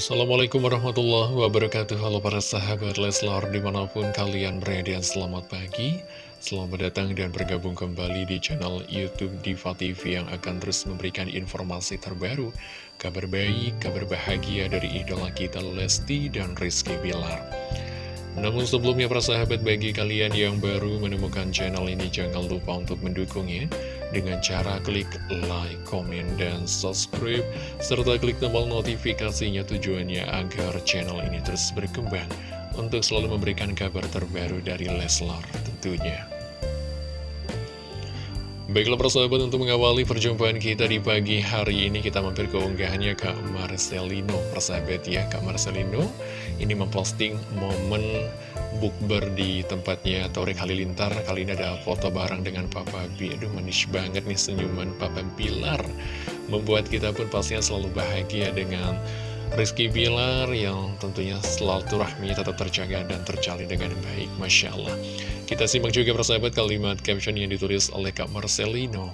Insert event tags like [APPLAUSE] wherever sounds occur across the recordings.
Assalamualaikum warahmatullahi wabarakatuh. Halo para sahabat Leslar di mana pun kalian berada Selamat pagi. Selamat datang dan bergabung kembali di channel Youtube Diva TV Yang akan terus memberikan informasi terbaru Kabar baik, kabar bahagia dari idola kita Lesti dan Rizky Bilar namun sebelumnya para sahabat bagi kalian yang baru menemukan channel ini jangan lupa untuk mendukungnya dengan cara klik like, komen, dan subscribe serta klik tombol notifikasinya tujuannya agar channel ini terus berkembang untuk selalu memberikan kabar terbaru dari Leslar tentunya. Baiklah persahabat untuk mengawali perjumpaan kita di pagi hari ini kita mampir ke unggahannya Kak Marcelino. Persahabat ya Kak Marcelino ini memposting momen bukber di tempatnya Torik Halilintar. Kali ini ada foto bareng dengan Papa B Aduh manis banget nih senyuman Papa Bilar Membuat kita pun pastinya selalu bahagia dengan Rizky Bilar yang tentunya selalu rahmi tetap terjaga dan terjalin dengan baik Masya Allah. Kita simak juga persahabat kalimat caption yang ditulis oleh Kak Marcelino.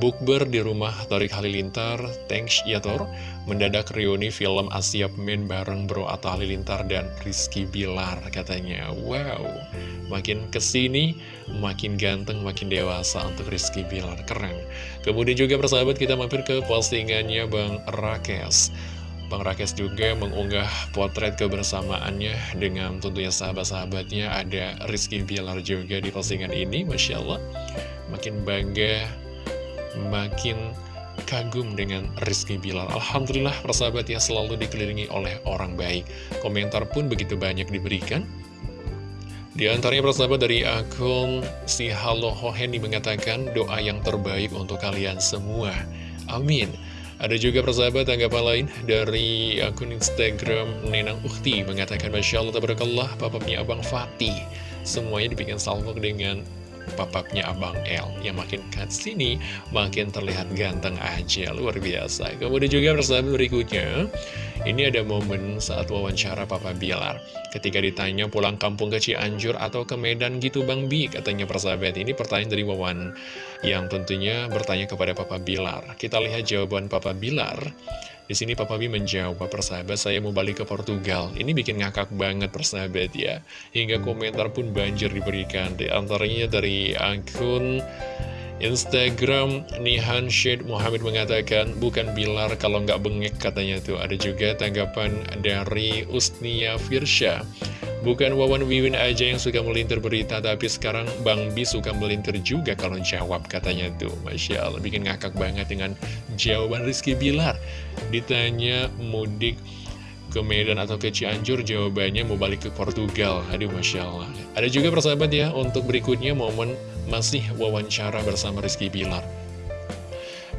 Bukber di rumah Tarik Halilintar, thanks ya Tor. Mendadak reuni film Asia Men bareng Bro Atta Halilintar dan Rizky Bilar katanya. Wow, makin ke sini makin ganteng, makin dewasa untuk Rizky Bilar, keren. Kemudian juga persahabat kita mampir ke postingannya Bang Rakes Bang Rakes juga mengunggah potret kebersamaannya dengan tentunya sahabat-sahabatnya. Ada Rizky Bilar juga di postingan ini Masya Allah. Makin bangga makin kagum dengan Rizky Bilar. Alhamdulillah persahabatnya selalu dikelilingi oleh orang baik. Komentar pun begitu banyak diberikan. Di antaranya persahabat dari akun si Halo Hoheni mengatakan doa yang terbaik untuk kalian semua. Amin ada juga persahabat tanggapan lain dari akun Instagram Nenang Ukti mengatakan Masya Allah tabarakallah papapnya Abang Fatih. Semuanya dibikin salvo dengan papapnya Abang L yang makin kat sini makin terlihat ganteng aja. Luar biasa. Kemudian juga persahabat berikutnya ini ada momen saat wawancara Papa Bilar ketika ditanya pulang kampung ke Cianjur atau ke Medan gitu Bang Bi katanya persahabat ini pertanyaan dari Wawan yang tentunya bertanya kepada Papa Bilar kita lihat jawaban Papa Bilar di sini Papa B menjawab, persahabat saya mau balik ke Portugal. Ini bikin ngakak banget persahabat ya. Hingga komentar pun banjir diberikan. Di antaranya dari akun Instagram Nihan Syed Muhammad mengatakan bukan Bilar kalau nggak bengek katanya tuh ada juga tanggapan dari Usnia Firsha Bukan Wawan Wiwin aja yang suka melintir berita, tapi sekarang Bang Bi suka melintir juga kalau jawab katanya tuh. Masya Allah, bikin ngakak banget dengan jawaban Rizky Bilar. Ditanya mudik ke Medan atau ke Cianjur, jawabannya mau balik ke Portugal. Aduh, Masya Allah. Ada juga persahabat ya, untuk berikutnya momen masih wawancara bersama Rizky Bilar.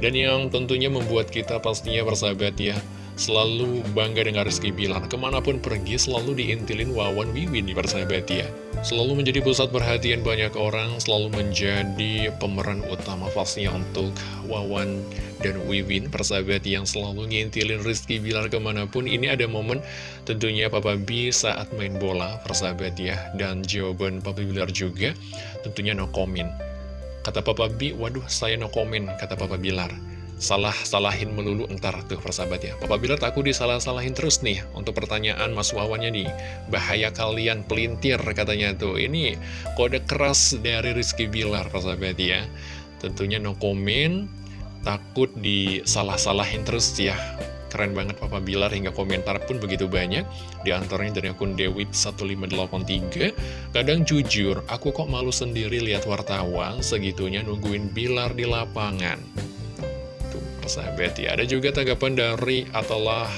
Dan yang tentunya membuat kita pastinya persahabat ya, Selalu bangga dengan Rizky Bilar Ke mana pun pergi selalu diintilin Wawan Wiwin di persahabat ya Selalu menjadi pusat perhatian banyak orang Selalu menjadi pemeran utama pastinya untuk Wawan dan Wiwin Persahabat yang selalu ngintilin Rizky Bilar ke mana pun Ini ada momen tentunya Papa B saat main bola persahabat ya Dan jawaban Papa Bilar juga tentunya no comment. Kata Papa B, waduh saya no comment kata Papa Bilar salah-salahin melulu entar tuh persahabat ya. Papa Bilar takut disalah-salahin terus nih untuk pertanyaan Mas Wawannya nih. Bahaya kalian pelintir katanya tuh. Ini kode keras dari Rizky Bilar persahabat ya. Tentunya no comment takut disalah-salahin terus ya. Keren banget Papa Bilar hingga komentar pun begitu banyak. Di antaranya dari akun Dewit1583 Kadang jujur, aku kok malu sendiri lihat wartawan Segitunya nungguin Bilar di lapangan persahabat ya Ada juga tanggapan dari Atalah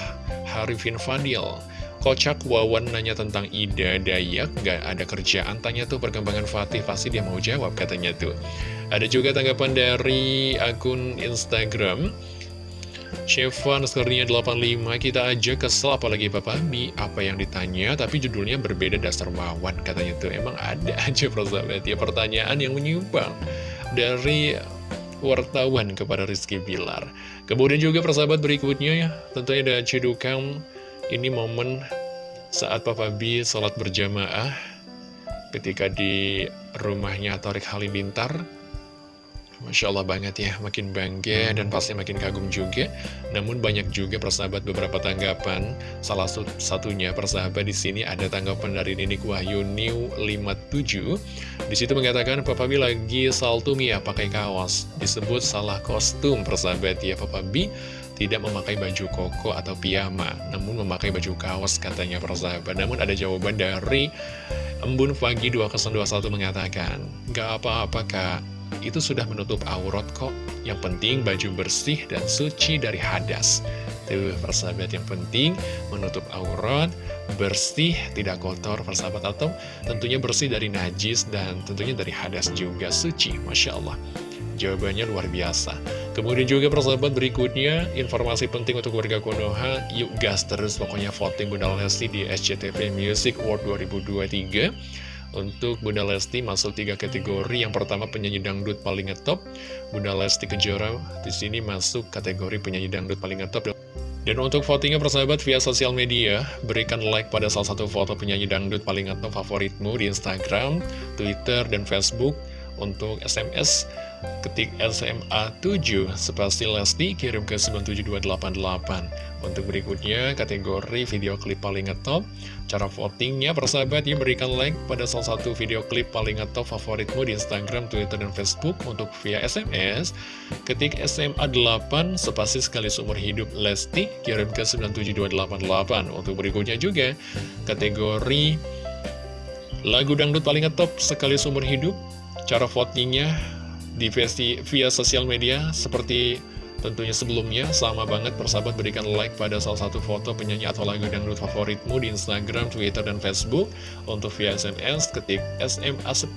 Harifin Fadil Kocak Wawan nanya tentang Ida Dayak. Gak ada kerjaan Tanya tuh perkembangan Fatih. Pasti dia mau jawab katanya tuh. Ada juga tanggapan dari akun Instagram. Chevan skornya 85 Kita aja kesel apalagi Papa Mi. Apa yang ditanya Tapi judulnya berbeda dasar Wawan Katanya tuh. Emang ada [LAUGHS] aja persahabat. Ya Pertanyaan yang menyimpang Dari wartawan kepada Rizky Bilar. Kemudian juga persahabat berikutnya ya, tentunya ada cedukan ini momen saat Papa B sholat berjamaah ketika di rumahnya Torik Halilintar. Masya Allah banget ya, makin bangga dan pasti makin kagum juga. Namun banyak juga persahabat beberapa tanggapan. Salah satunya persahabat di sini ada tanggapan dari Ninik Wahyu New 57. Di situ mengatakan Papa B lagi salto ya pakai kaos. Disebut salah kostum persahabat ya Papa B tidak memakai baju koko atau piyama, namun memakai baju kaos katanya persahabat. Namun ada jawaban dari Embun Pagi 221 mengatakan, Gak apa-apa kak, itu sudah menutup aurat kok. Yang penting baju bersih dan suci dari hadas. Tuh persahabat yang penting menutup aurat, bersih, tidak kotor persahabat atau tentunya bersih dari najis dan tentunya dari hadas juga suci. Masya Allah. Jawabannya luar biasa. Kemudian juga persahabat berikutnya, informasi penting untuk warga Konoha, yuk gas terus pokoknya voting Bunda Lesti di SCTV Music Award 2023. Untuk Bunda Lesti masuk tiga kategori. Yang pertama penyanyi dangdut paling ngetop. Bunda Lesti Kejora di sini masuk kategori penyanyi dangdut paling ngetop. Dan untuk votingnya persahabat via sosial media, berikan like pada salah satu foto penyanyi dangdut paling ngetop favoritmu di Instagram, Twitter, dan Facebook. Untuk SMS, ketik SMA 7 spasi Lesti kirim ke 77288. Untuk berikutnya, kategori video klip paling ngetop. Cara votingnya, persahabat, ya berikan like pada salah satu video klip paling ngetop favoritmu di Instagram, Twitter, dan Facebook. Untuk via SMS, ketik SMA 8 spasi sekali seumur hidup Lesti, kirim ke 97288. Untuk berikutnya juga, kategori lagu dangdut paling ngetop sekali seumur hidup. Cara votingnya di via sosial media seperti Tentunya sebelumnya, sama banget persahabat berikan like pada salah satu foto penyanyi atau lagu dangdut favoritmu di Instagram, Twitter, dan Facebook. Untuk via SMS, ketik SMA 10.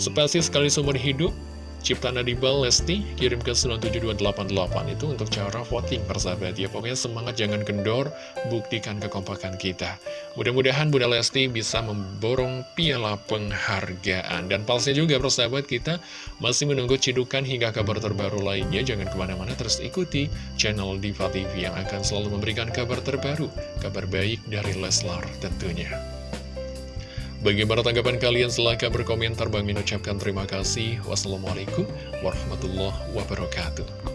Spasi sekali seumur hidup, Ciptaan Adibal Lesti kirim ke 97288 itu untuk cara voting persahabat ya. Pokoknya semangat jangan kendor buktikan kekompakan kita. Mudah-mudahan Bunda Lesti bisa memborong piala penghargaan. Dan palsnya juga persahabat kita masih menunggu cidukan hingga kabar terbaru lainnya. Jangan ke mana-mana terus ikuti channel Diva TV yang akan selalu memberikan kabar terbaru kabar baik dari Leslar tentunya Bagaimana tanggapan kalian? Silahkan berkomentar. Bang Min ucapkan terima kasih. Wassalamualaikum warahmatullahi wabarakatuh.